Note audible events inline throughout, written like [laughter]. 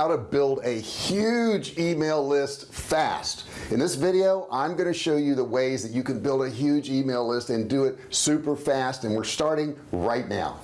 how to build a huge email list fast. In this video I'm going to show you the ways that you can build a huge email list and do it super fast and we're starting right now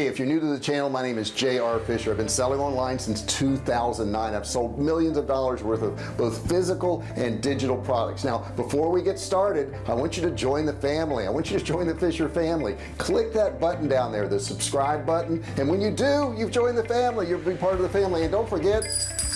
hey if you're new to the channel my name is JR Fisher. I've been selling online since 2009 I've sold millions of dollars worth of both physical and digital products. Now before we get started I want you to join the family. I want you to join the Fisher family. Click that button down there the subscribe button. And when you do you've joined the family. You'll be part of the family. And don't forget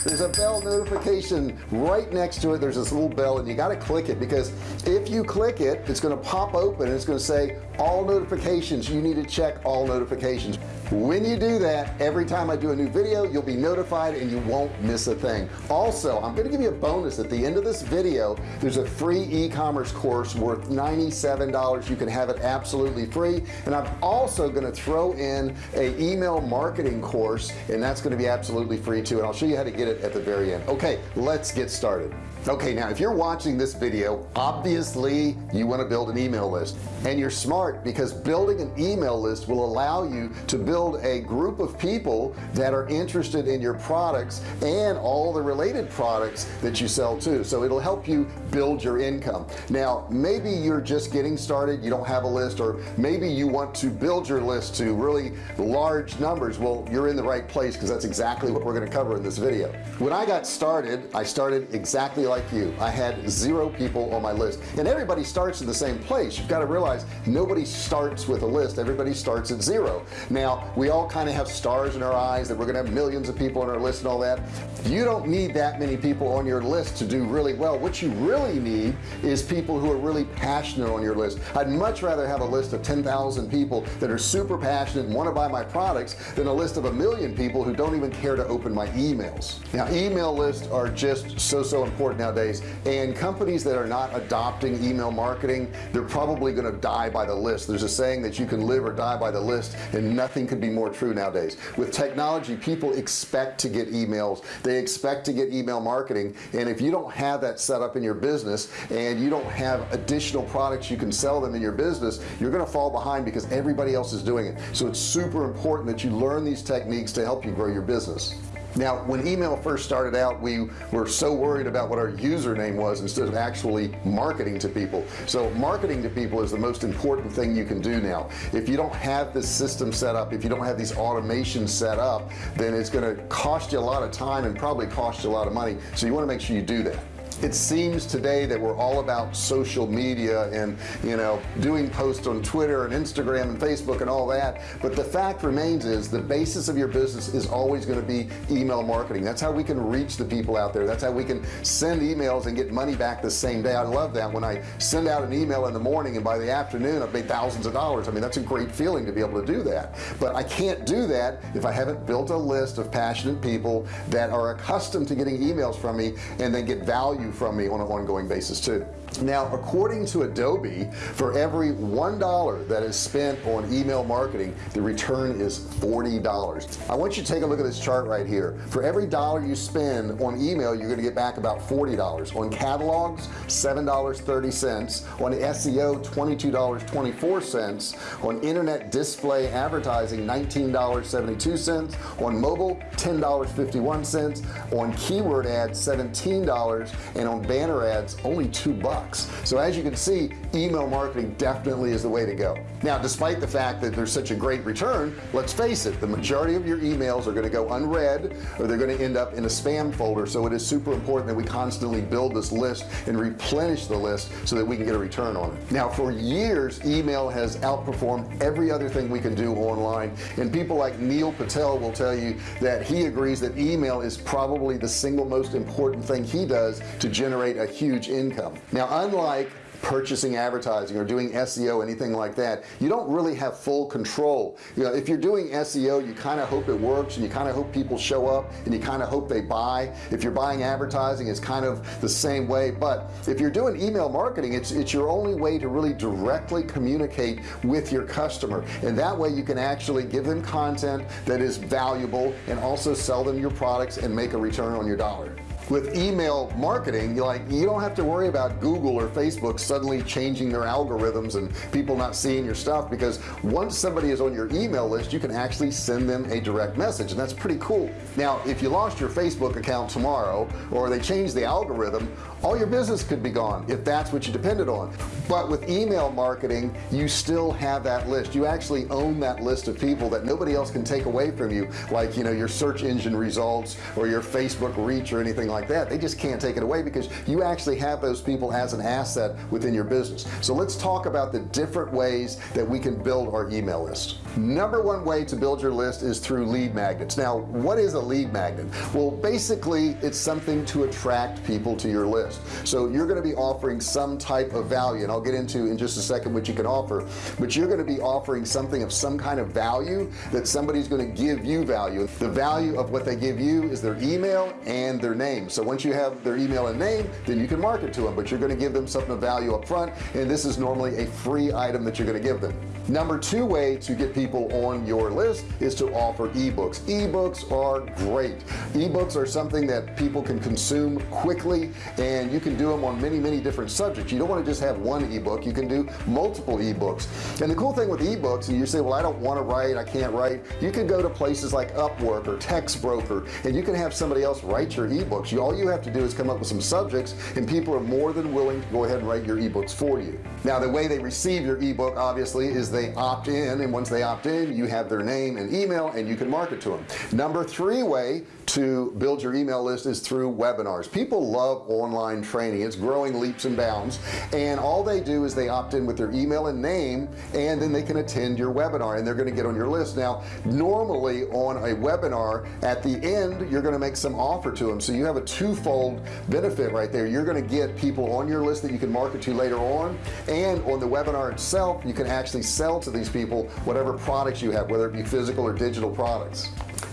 there's a bell notification right next to it. There's this little bell and you got to click it because if you click it it's going to pop open and it's going to say all notifications. You need to check all notifications when you do that every time I do a new video you'll be notified and you won't miss a thing. Also I'm going to give you a bonus. At the end of this video there's a free e-commerce course worth $97 you can have it absolutely free. And I'm also going to throw in a email marketing course and that's going to be absolutely free too. And I'll show you how to get it at the very end. Okay let's get started okay now if you're watching this video obviously you want to build an email list. And you're smart because building an email list will allow you to build a group of people that are interested in your products and all the related products that you sell too. So it'll help you build your income. Now maybe you're just getting started you don't have a list or maybe you want to build your list to really large numbers. Well you're in the right place because that's exactly what we're going to cover in this video. When I got started I started exactly like like you. I had zero people on my list. And everybody starts in the same place. You've got to realize nobody starts with a list. Everybody starts at zero. Now we all kind of have stars in our eyes that we're gonna have millions of people on our list and all that. You don't need that many people on your list to do really well. What you really need is people who are really passionate on your list. I'd much rather have a list of 10,000 people that are super passionate and want to buy my products than a list of a million people who don't even care to open my emails. Now email lists are just so so important nowadays. And companies that are not adopting email marketing they're probably going to die by the list. There's a saying that you can live or die by the list and nothing could be more true nowadays. With technology people expect to get emails. They expect to get email marketing and if you don't have that set up in your business and you don't have additional products you can sell them in your business you're gonna fall behind because everybody else is doing it. So it's super important that you learn these techniques to help you grow your business now when email first started out we were so worried about what our username was instead of actually marketing to people. So marketing to people is the most important thing you can do now. If you don't have this system set up if you don't have these automations set up then it's going to cost you a lot of time and probably cost you a lot of money. So you want to make sure you do that it seems today that we're all about social media and you know doing posts on Twitter and Instagram and Facebook and all that. But the fact remains is the basis of your business is always going to be email marketing. That's how we can reach the people out there. That's how we can send emails and get money back the same day. I love that. When I send out an email in the morning and by the afternoon I've made thousands of dollars. I mean that's a great feeling to be able to do that. But I can't do that if I haven't built a list of passionate people that are accustomed to getting emails from me and then get value value from me on an ongoing basis too now according to Adobe for every one dollar that is spent on email marketing the return is $40 I want you to take a look at this chart right here. For every dollar you spend on email you're going to get back about $40 on catalogs $7.30 on SEO $22.24 on internet display advertising $19.72 on mobile $10.51 on keyword ads $17 and on banner ads only two bucks so as you can see email marketing definitely is the way to go. Now despite the fact that there's such a great return let's face it the majority of your emails are going to go unread or they're going to end up in a spam folder. So it is super important that we constantly build this list and replenish the list so that we can get a return on it. Now for years email has outperformed every other thing we can do online. And people like Neil Patel will tell you that he agrees that email is probably the single most important thing he does to generate a huge income. Now unlike purchasing advertising or doing SEO anything like that you don't really have full control. You know if you're doing SEO you kind of hope it works and you kind of hope people show up and you kind of hope they buy. If you're buying advertising it's kind of the same way but if you're doing email marketing it's it's your only way to really directly communicate with your customer. And that way you can actually give them content that is valuable and also sell them your products and make a return on your dollar with email marketing you like you don't have to worry about Google or Facebook suddenly changing their algorithms and people not seeing your stuff because once somebody is on your email list you can actually send them a direct message and that's pretty cool. Now if you lost your Facebook account tomorrow or they change the algorithm all your business could be gone if that's what you depended on. But with email marketing you still have that list. You actually own that list of people that nobody else can take away from you like you know your search engine results or your Facebook reach or anything like that. They just can't take it away because you actually have those people as an asset within your business. So let's talk about the different ways that we can build our email list. Number one way to build your list is through lead magnets. Now what is a lead magnet? Well basically it's something to attract people to your list. So you're going to be offering some type of value and I'll get into in just a second what you can offer but you're going to be offering something of some kind of value that somebody's going to give you value. The value of what they give you is their email and their name so once you have their email and name then you can market to them but you're going to give them something of value up front and this is normally a free item that you're going to give them. Number two way to get people on your list is to offer ebooks. Ebooks are great. Ebooks are something that people can consume quickly and you can do them on many many different subjects. You don't want to just have one ebook you can do multiple ebooks. And the cool thing with ebooks and you say well I don't want to write I can't write you can go to places like Upwork or Textbroker and you can have somebody else write your ebooks you all you have to do is come up with some subjects and people are more than willing to go ahead and write your ebooks for you. Now the way they receive your ebook obviously is they opt in and once they opt in you have their name and email and you can market to them. Number three way to build your email list is through webinars. People love online training. It's growing leaps and bounds. And all they do is they opt in with their email and name and then they can attend your webinar and they're going to get on your list. Now normally on a webinar at the end you're going to make some offer to them so you have a twofold benefit right there. You're going to get people on your list that you can market to later on and on the webinar itself you can actually sell to these people whatever products you have whether it be physical or digital products.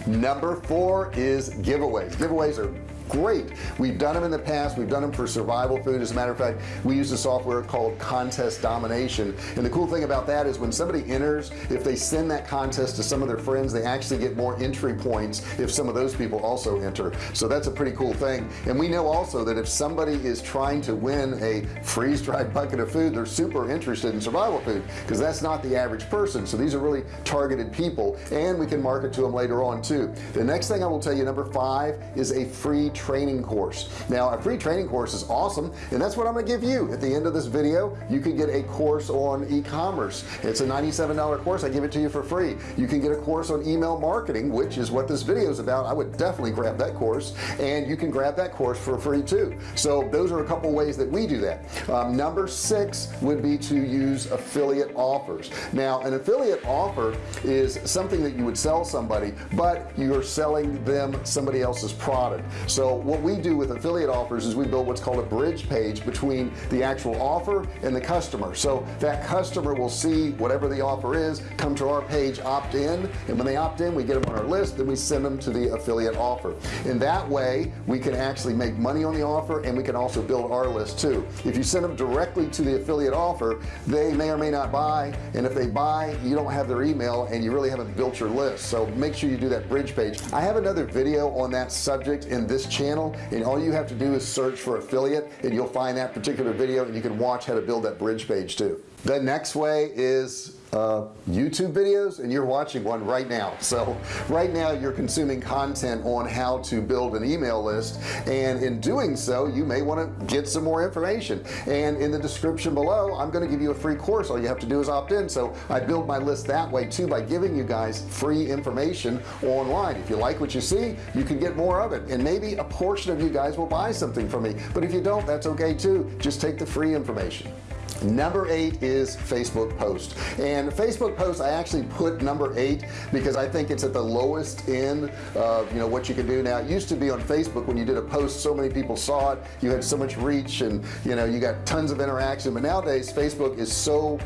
Number four is giveaways. Giveaways are great. We've done them in the past. We've done them for survival food. As a matter of fact we use a software called contest domination. And the cool thing about that is when somebody enters if they send that contest to some of their friends they actually get more entry points if some of those people also enter. So that's a pretty cool thing. And we know also that if somebody is trying to win a freeze-dried [laughs] bucket of food they're super interested in survival food because that's not the average person. So these are really targeted people and we can market to them later on too. The next thing I will tell you number five is a free training course. Now a free training course is awesome and that's what I'm gonna give you. At the end of this video you can get a course on e-commerce. It's a $97 course I give it to you for free. You can get a course on email marketing which is what this video is about. I would definitely grab that course and you can grab that course for free too. So those are a couple ways that we do that. Um, number six would be to use affiliate offers. Now an affiliate offer is something that you would sell somebody but you're selling them somebody else's product. So what we do with affiliate offers is we build what's called a bridge page between the actual offer and the customer. So that customer will see whatever the offer is come to our page opt in and when they opt in we get them on our list then we send them to the affiliate offer. In that way we can actually make money on the offer and we can also build our list too. If you send them directly to the affiliate offer they may or may not buy and if they buy you don't have their email and you really haven't built your list. So make sure you do that bridge page. I have another video on that subject in this channel channel and all you have to do is search for affiliate and you'll find that particular video and you can watch how to build that bridge page too the next way is uh, YouTube videos and you're watching one right now. So right now you're consuming content on how to build an email list and in doing so you may want to get some more information. And in the description below I'm going to give you a free course. All you have to do is opt in. So I build my list that way too by giving you guys free information online. If you like what you see you can get more of it. And maybe a portion of you guys will buy something from me. But if you don't that's okay too. Just take the free information number eight is Facebook post. And Facebook post I actually put number eight because I think it's at the lowest end of you know what you can do. Now it used to be on Facebook when you did a post so many people saw it. You had so much reach and you know you got tons of interaction. But nowadays Facebook is so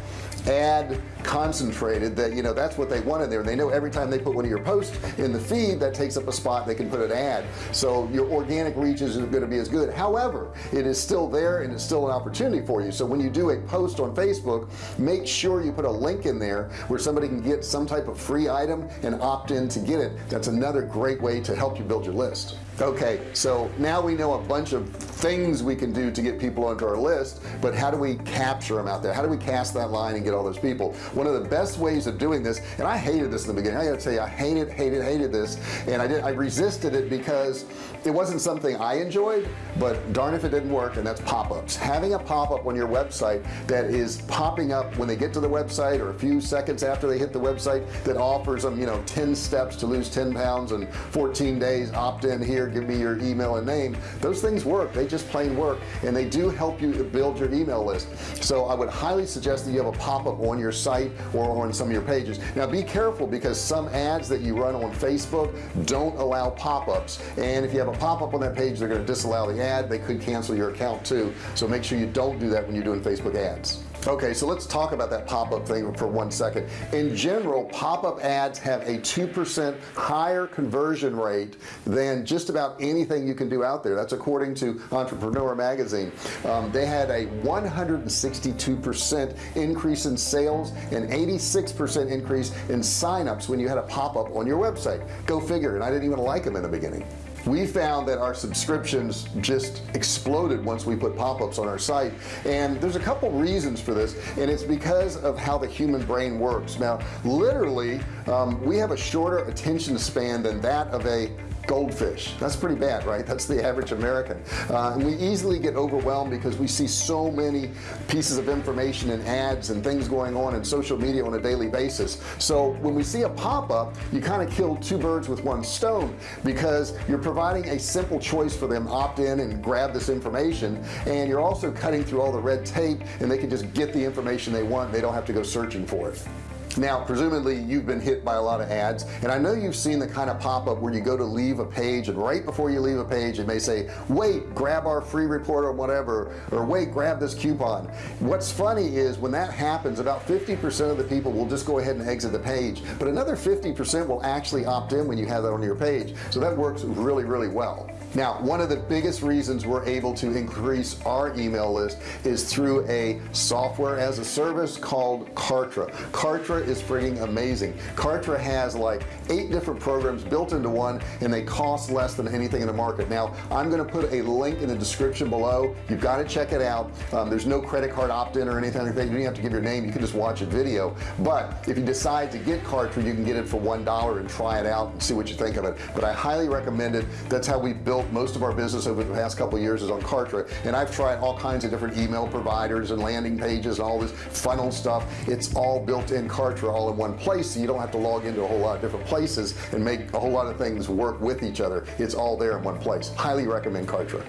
ad concentrated that you know that's what they want in there. And they know every time they put one of your posts in the feed that takes up a spot. They can put an ad. So your organic reach isn't going to be as good. However it is still there and it's still an opportunity for you. So when you do a post on Facebook make sure you put a link in there where somebody can get some type of free item and opt in to get it. That's another great way to help you build your list. Okay so now we know a bunch of things we can do to get people onto our list but how do we capture them out there? How do we cast that line and get all those people one of the best ways of doing this and I hated this in the beginning. I gotta tell you I hated hated hated this and I did I resisted it because it wasn't something I enjoyed but darn if it didn't work and that's pop-ups. Having a pop-up on your website that is popping up when they get to the website or a few seconds after they hit the website that offers them you know 10 steps to lose 10 pounds in 14 days opt in here give me your email and name. Those things work. They just plain work and they do help you build your email list. So I would highly suggest that you have a pop-up on your site or on some of your pages. Now be careful because some ads that you run on Facebook don't allow pop-ups. And if you have a pop-up on that page they're going to disallow the ad. They could cancel your account too. So make sure you don't do that when you're doing Facebook ads okay so let's talk about that pop-up thing for one second. In general pop-up ads have a 2% higher conversion rate than just about anything you can do out there. That's according to entrepreneur magazine. Um, they had a 162% increase in sales and 86% increase in signups when you had a pop-up on your website. Go figure and I didn't even like them in the beginning we found that our subscriptions just exploded once we put pop-ups on our site. And there's a couple reasons for this and it's because of how the human brain works. Now literally um, we have a shorter attention span than that of a goldfish. That's pretty bad right? That's the average American. Uh, and we easily get overwhelmed because we see so many pieces of information and ads and things going on in social media on a daily basis. So when we see a pop-up you kind of kill two birds with one stone because you're providing a simple choice for them opt in and grab this information and you're also cutting through all the red tape and they can just get the information they want. They don't have to go searching for it now presumably you've been hit by a lot of ads and I know you've seen the kind of pop-up where you go to leave a page and right before you leave a page it may say wait grab our free report or whatever or wait grab this coupon. What's funny is when that happens about 50% of the people will just go ahead and exit the page but another 50% will actually opt in when you have that on your page. So that works really really well. Now one of the biggest reasons we're able to increase our email list is through a software as a service called Kartra. Kartra is freaking amazing. Kartra has like eight different programs built into one and they cost less than anything in the market. Now I'm gonna put a link in the description below. You've got to check it out. Um, there's no credit card opt-in or anything like that. You don't have to give your name. You can just watch a video. But if you decide to get Kartra you can get it for one dollar and try it out and see what you think of it. But I highly recommend it. That's how we built built most of our business over the past couple years is on Kartra. And I've tried all kinds of different email providers and landing pages and all this funnel stuff. It's all built in Kartra all in one place so you don't have to log into a whole lot of different places and make a whole lot of things work with each other. It's all there in one place. Highly recommend Kartra.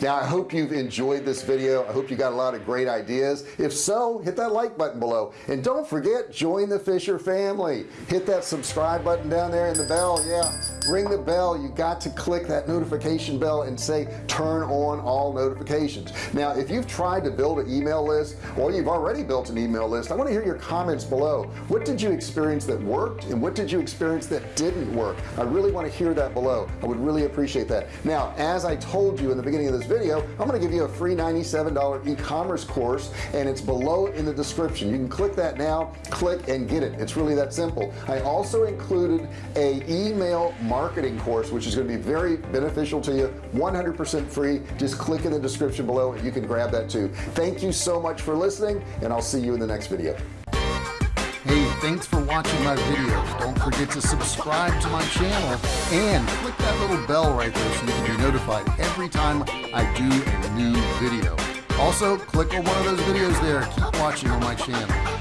Now I hope you've enjoyed this video. I hope you got a lot of great ideas. If so hit that like button below. And don't forget join the Fisher family. Hit that subscribe button down there and the bell. Yeah ring the bell you got to click that notification bell and say turn on all notifications. Now if you've tried to build an email list or you've already built an email list I want to hear your comments below. What did you experience that worked and what did you experience that didn't work? I really want to hear that below. I would really appreciate that. Now as I told you in the beginning of this video I'm going to give you a free $97 e-commerce course and it's below in the description. You can click that now click and get it. It's really that simple. I also included a email marketing course which is going to be very beneficial to you 100% free just click in the description below and you can grab that too thank you so much for listening and I'll see you in the next video Hey, thanks for watching my video. Don't forget to subscribe to my channel and click that little bell right there so you can be notified every time I do a new video. Also, click on one of those videos there. Keep watching on my channel.